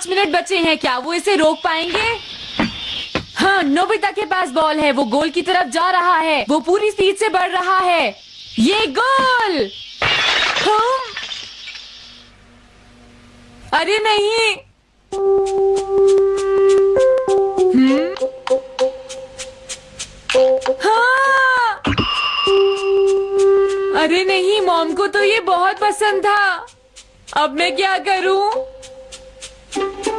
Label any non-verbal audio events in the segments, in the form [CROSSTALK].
पाँच मिनट बचे हैं क्या? वो इसे रोक पाएँगे? हाँ नोबिता के पास बॉल है। वो गोल की तरफ़ जा रहा है। वो पूरी स्पीड से बढ़ रहा है। ये गोल! हाँ? अरे नहीं? हाँ! अरे नहीं, मॉम को तो ये बहुत पसंद था। अब मैं क्या करूँ? अब मैं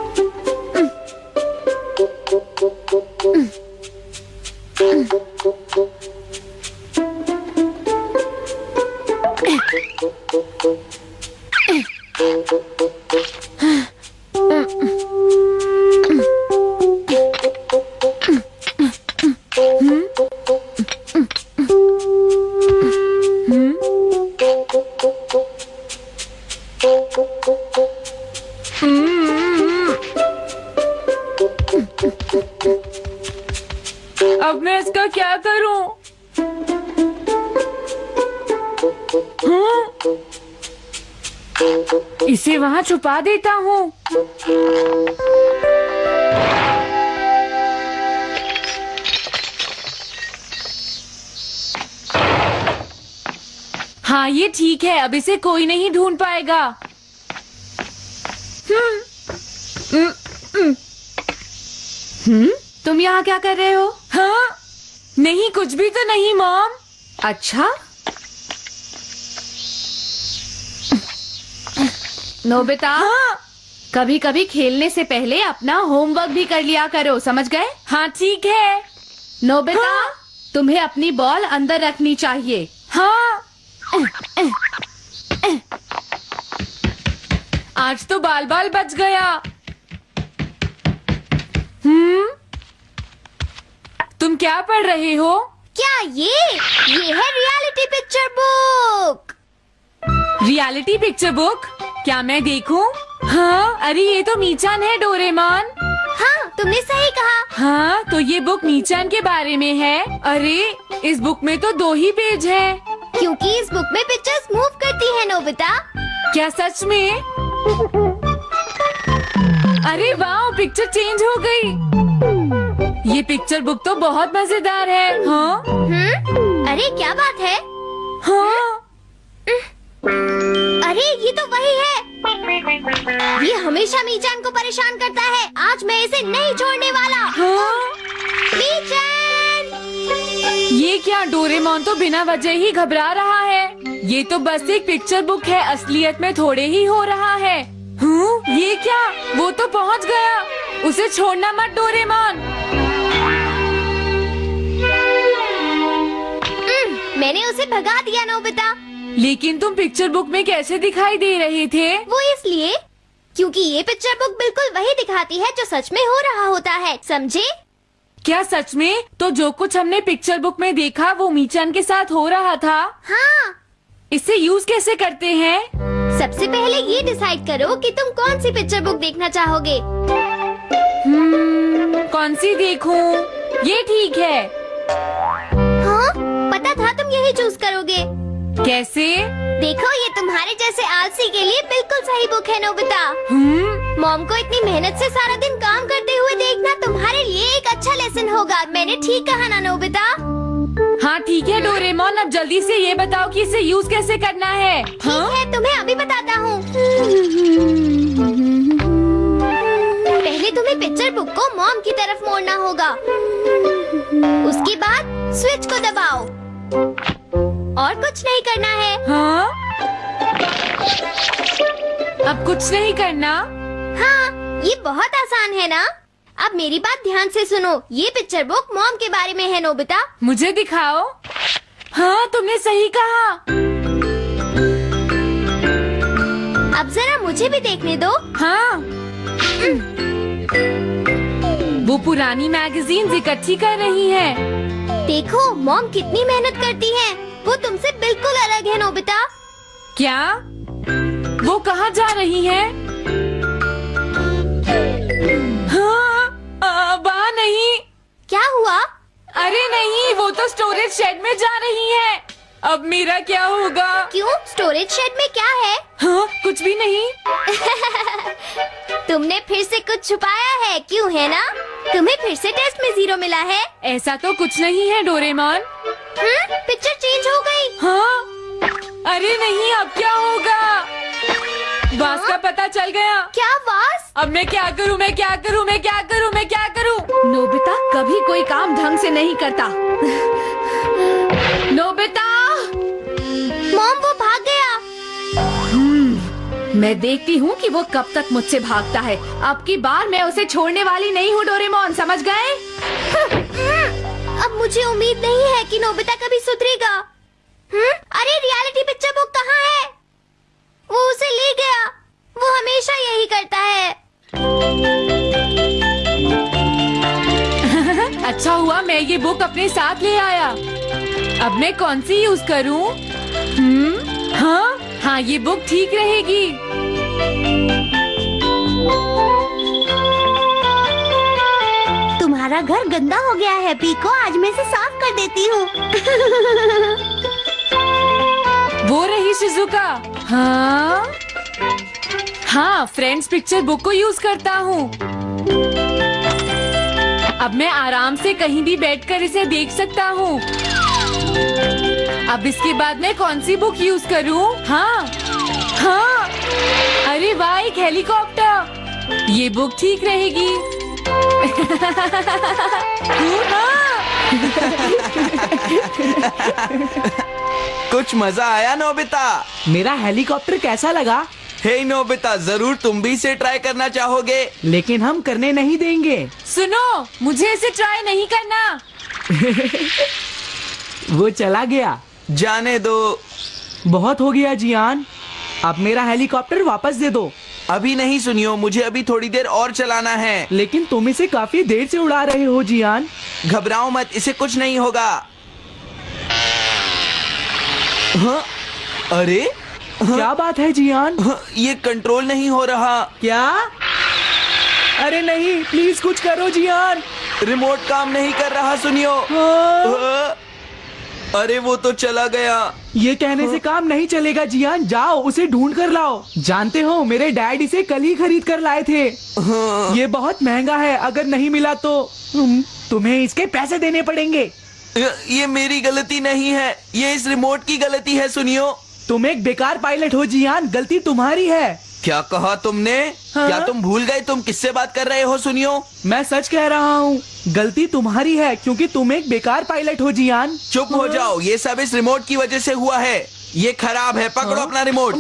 क्या करूँ? हाँ? इसे वहाँ छुपा देता हूँ। हाँ ये ठीक है अब इसे कोई नहीं ढूंढ पाएगा। हम्म, हम्म, हम्म। तुम यहाँ क्या कर रहे हो? हाँ? नहीं कुछ भी तो नहीं मॉम। अच्छा? नोबिता हाँ। कभी कभी खेलने से पहले अपना होमवर्क भी कर लिया करो समझ गए? हाँ ठीक है। नोबिता हाँ? तुम्हें अपनी बॉल अंदर रखनी चाहिए। हाँ। आज तो बाल बाल बच गया। हम्म? तुम क्या पढ़ रहे हो? क्या ये? ये है reality picture book reality picture book क्या मैं देखूँ? हाँ अरे ये तो मीचान है डोरेमान। हाँ तुमने सही कहा। हाँ तो ये बुक मीचान के बारे में है। अरे इस बुक में तो दो ही पेज है। क्योंकि इस बुक में पिक्चर्स मूव करती है नोबिता। क्या सच में? अरे वाह पिक्चर चेंज हो गई। ये पिक्चर बुक तो बहुत मज़ेदार है। हाँ? हम्म? अरे क्या बात है? हाँ? अरे ये तो वही है। ये हमेशा मीचान को परेशान करता है। आज मैं इसे नहीं छोड़ने वाला। हाँ? मीचान! ये क्या डोरेमोन तो बिना वजह ही घबरा रहा है? ये तो बस एक पिक्चर बुक है असलियत में थोड़े ही हो रहा है। हूँ ये क्या वो तो पहुँच गया। उसे छोड़ना मत डोरेमोन! मैंने उसे भगा दिया नोबिता। लेकिन तुम पिक्चर बुक में कैसे दिखाई दे रहे थे? वो इसलिए क्योंकि ये पिक्चर बुक बिल्कुल वही दिखाती है जो सच में हो रहा होता है समझे? क्या सच में? तो जो कुछ हमने पिक्चर बुक में देखा वो मीचान के साथ हो रहा था? हाँ। इसे यूज़ कैसे करते हैं? सबसे पहले ये डिसाइड करो कि तुम कौन सी पिक्चर बुक देखना चाहोगे। hmm, कौन सी देखूँ? ये ठीक है। था चूज़ करोगे। कैसे? देखो ये तुम्हारे जैसे आलसी के लिए बिल्कुल सही बुक है नोबिता। हम्म? मॉम को इतनी मेहनत से सारा दिन काम करते हुए देखना तुम्हारे लिए एक अच्छा लेसन होगा। मैंने ठीक कहा ना नोबिता? हाँ ठीक है डोरेमोन। अब जल्दी से ये बताओ कि इसे यूज़ कैसे करना है। ठीक हाँ? है तुम्हें अभी बताता हूँ। पहले तुम्हें पिक्चर बुक को मॉम की तरफ़ मोड़ना होगा। उसके बाद स्विच को दबाओ। और कुछ नहीं करना है। हाँ? अब कुछ नहीं करना? हाँ ये बहुत आसान है ना? अब मेरी बात ध्यान से सुनो। ये पिक्चर बुक मॉम के बारे में है नोबिता। मुझे दिखाओ। हाँ तुमने सही कहा। अब जरा मुझे भी देखने दो। हाँ। वो पुरानी मैगजीन इकट्ठी कर रही है। देखो मॉम कितनी मेहनत करती है। वो तुमसे बिल्कुल अलग है नोबिता। क्या? वो कहाँ जा रही है? हाँ वहाँ नहीं। क्या हुआ? अरे नहीं वो तो स्टोरेज शेड में जा रही है। अब मेरा क्या होगा? क्यों? स्टोरेज शेड में क्या है? हाँ कुछ भी नहीं। [LAUGHS] तुमने फिर से कुछ छुपाया है? क्यों है ना? तुम्हें फिर से टेस्ट में ज़ीरो मिला है। ऐसा तो कुछ नहीं है डोरेमोन। हम्म पिक्चर चेंज हो गई। हाँ? अरे नहीं अब क्या होगा? वास का पता चल गया। क्या वास अब मैं क्या करूँ मैं क्या करूँ मैं क्या करूँ मैं क्या करूँ? नोबिता कभी कोई काम ढंग से नहीं करता। नोबिता! मॉम वो भाग गया। मैं देखती हूँ कि वो कब तक मुझसे भागता है। अब की बार मैं उसे छोड़ने वाली नहीं हूँ डोरेमोन समझ गए? अब मुझे उम्मीद नहीं है कि नोबिता कभी सुधरेगा। हम्म? अरे रियलिटी पिक्चर बुक कहाँ है? वो उसे ले गया। वो हमेशा यही करता है। [LAUGHS] अच्छा हुआ, मैं ये बुक अपने साथ ले आया। अब मैं कौन सी यूज़ करूँ? हम्म? हाँ हाँ ये बुक ठीक रहेगी। तुम्हारा घर गंदा हो गया है, पीको। आज मैं इसे साफ़ कर देती हूँ। वो रही शिजुका। हाँ? हाँ फ्रेंड्स पिक्चर बुक को यूज़ करता हूँ। अब मैं आराम से कहीं भी बैठकर इसे देख सकता हूँ। अब इसके बाद मैं कौन सी बुक यूज़ करूँ? हाँ? हाँ? अरे वाह, एक हेलीकॉप्टर ये बुक ठीक रहेगी। [LAUGHS] कुछ मज़ा आया नोबिता? मेरा हेलीकॉप्टर कैसा लगा? हे hey, नोबिता ज़रूर तुम भी इसे ट्राई करना चाहोगे। लेकिन हम करने नहीं देंगे। सुनो मुझे इसे ट्राई नहीं करना। [LAUGHS] वो चला गया। जाने दो। बहुत हो गया जियान। अब मेरा हेलीकॉप्टर वापस दे दो। अभी नहीं सुनियो मुझे अभी थोड़ी देर और चलाना है। लेकिन तुम इसे काफ़ी देर से उड़ा रहे हो जियान। घबराओ मत इसे कुछ नहीं होगा। हाँ? अरे? क्या बात है जियान? हाँ, ये कंट्रोल नहीं हो रहा। क्या? अरे नहीं प्लीज़ कुछ करो जियान। रिमोट काम नहीं कर रहा सुनियो। हाँ। हाँ। अरे वो तो चला गया। ये कहने से काम नहीं चलेगा जियान। जाओ उसे ढूंढ कर लाओ। जानते हो मेरे डैड इसे कल ही खरीद कर लाए थे। हाँ। ये बहुत महँगा है अगर नहीं मिला तो। तुम्हें इसके पैसे देने पड़ेंगे। ये मेरी गलती नहीं है। ये इस रिमोट की गलती है सुनियो। तुम एक बेकार पायलट हो जियान। गलती तुम्हारी है। क्या कहा तुमने? हाँ? क्या तुम भूल गए तुम किससे बात कर रहे हो सुनियो? मैं सच कह रहा हूँ गलती तुम्हारी है क्योंकि तुम एक बेकार पायलट हो जियान। चुप हो जाओ ये सब इस रिमोट की वजह से हुआ है। ये खराब है पकड़ो हाँ? अपना रिमोट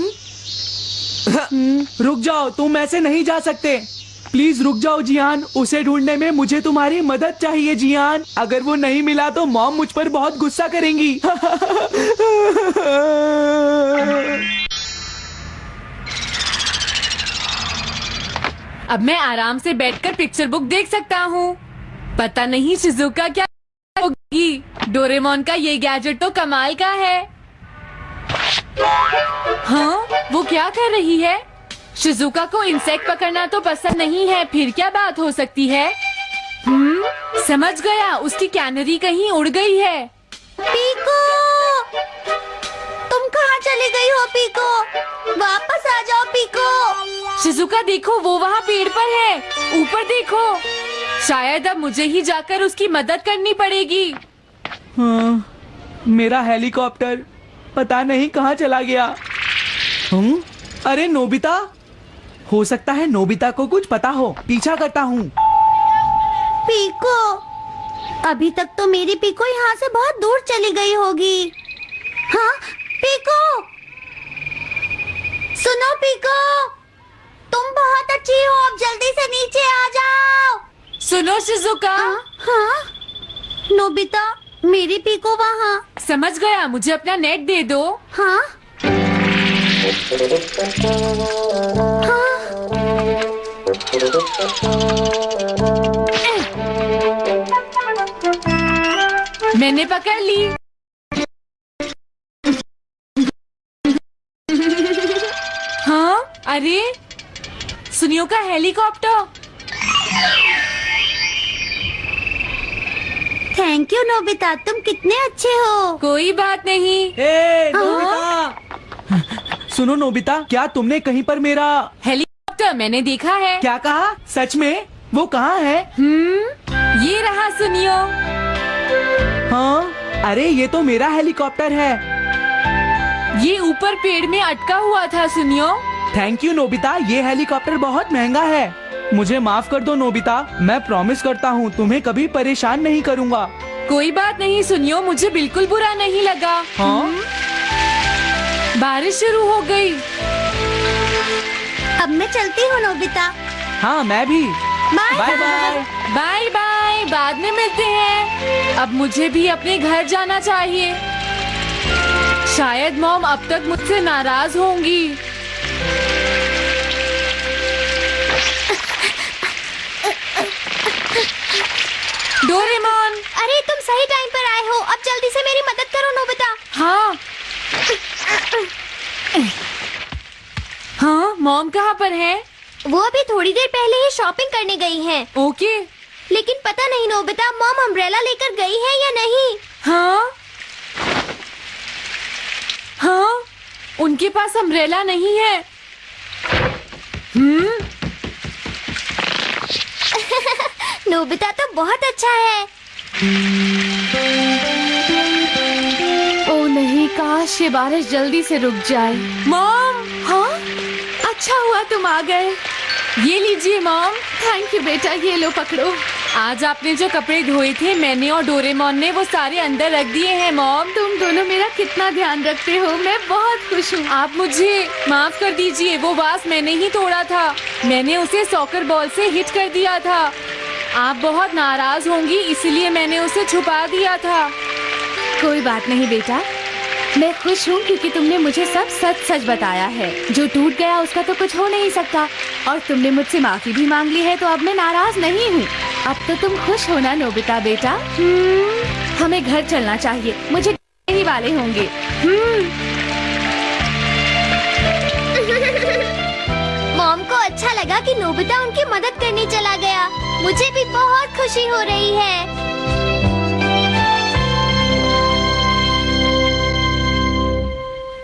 हम्म, रुक जाओ तुम ऐसे नहीं जा सकते। प्लीज़ रुक जाओ जियान उसे ढूँढने में मुझे तुम्हारी मदद चाहिए जियान। अगर वो नहीं मिला तो मॉम मुझ पर बहुत गुस्सा करेंगी। [LAUGHS] अब मैं आराम से बैठकर पिक्चर बुक देख सकता हूँ। पता नहीं शिजुका क्या होगी। डोरेमोन का ये गैजेट तो कमाल का है। हाँ वो क्या कर रही है? शिजुका को इंसेक्ट पकड़ना तो पसंद नहीं है, फिर क्या बात हो सकती है? हम्म समझ गया, उसकी कैनरी कहीं उड़ गई है। पीको! तुम कहाँ चली गई हो, पीको? वापस आ जाओ, पीको! शिजुका देखो वो वहाँ पेड़ पर है। ऊपर देखो। शायद अब मुझे ही जाकर उसकी मदद करनी पड़ेगी। हाँ, मेरा हेलीकॉप्टर पता नहीं कहाँ चला गया। हम्म अरे नोबिता हो सकता है नोबिता को कुछ पता हो। पीछा करता हूँ। पीको अभी तक तो मेरी पीको यहाँ से बहुत दूर चली गई होगी। हाँ पीको! सुनो पीको! तुम बहुत अच्छी हो अब जल्दी से नीचे आ जाओ। सुनो शिजुका। हाँ नोबिता मेरी पीको वहाँ। समझ गया मुझे अपना नेट दे दो। हाँ। हाँ। मैंने पकड़ ली। हाँ अरे। सुनियो का हेलीकॉप्टर। Thank you Nobita. तुम कितने अच्छे हो। कोई बात नहीं। ए, नोबिता। सुनो नोबिता क्या तुमने कहीं पर मेरा हेलीकॉप्टर मैंने देखा है। क्या कहा? सच में? वो कहाँ है? हम्म ये रहा सुनियो। हाँ? अरे ये तो मेरा हेलीकॉप्टर है। ये ऊपर पेड़ में अटका हुआ था सुनियो। थैंक यू नोबिता ये हेलीकॉप्टर बहुत महँगा है। मुझे माफ़ कर दो नोबिता मैं प्रॉमिस करता हूँ तुम्हें कभी परेशान नहीं करूँगा। कोई बात नहीं सुनियो मुझे बिल्कुल बुरा नहीं लगा। हाँ? बारिश शुरू हो गई। अब मैं चलती हूँ नोबिता हाँ मैं भी। Bye bye bye bye bye बाद में मिलते हैं। अब मुझे भी अपने घर जाना चाहिए। शायद मॉम अब तक मुझसे नाराज़ होंगी। डोरेमोन। अरे तुम सही टाइम पर आए हो। अब जल्दी से मेरी मदद करो नोबिता। हाँ। हाँ मॉम कहाँ पर है? वो अभी थोड़ी देर पहले ही शॉपिंग करने गई हैं। ओके। लेकिन पता नहीं नोबिता मॉम अम्ब्रेला लेकर गई है या नहीं? हाँ। हाँ उनके पास अम्ब्रेला नहीं है। हम्म? नोबिता तो बहुत अच्छा है। ओ नहीं काश ये बारिश जल्दी से रुक जाए। मॉम। हाँ? अच्छा हुआ तुम आ गए। ये लीजिए मॉम। थैंक यू बेटा ये लो पकड़ो। आज आपने जो कपड़े धोए थे मैंने और डोरेमोन ने वो सारे अंदर रख दिए हैं मॉम। तुम दोनों मेरा कितना ध्यान रखते हो मैं बहुत खुश हूँ। आप मुझे माफ़ कर दीजिए वो वास मैंने ही तोड़ा था। मैंने उसे सॉकर बॉल से हिट कर दिया था। आप बहुत नाराज़ होंगी इसलिए मैंने उसे छुपा दिया था। कोई बात नहीं बेटा। मैं खुश हूँ क्योंकि तुमने मुझे सब सच सच बताया है। जो टूट गया उसका तो कुछ हो नहीं सकता। और तुमने मुझसे माफ़ी भी मांग ली है तो अब मैं नाराज़ नहीं हूँ। अब तो तुम खुश हो ना नोबिता बेटा? हम्म, हमें घर चलना चाहिए। मुझे ही वाले होंगे। अच्छा लगा कि नोबिता उनकी मदद करने चला गया। मुझे भी बहुत खुशी हो रही है।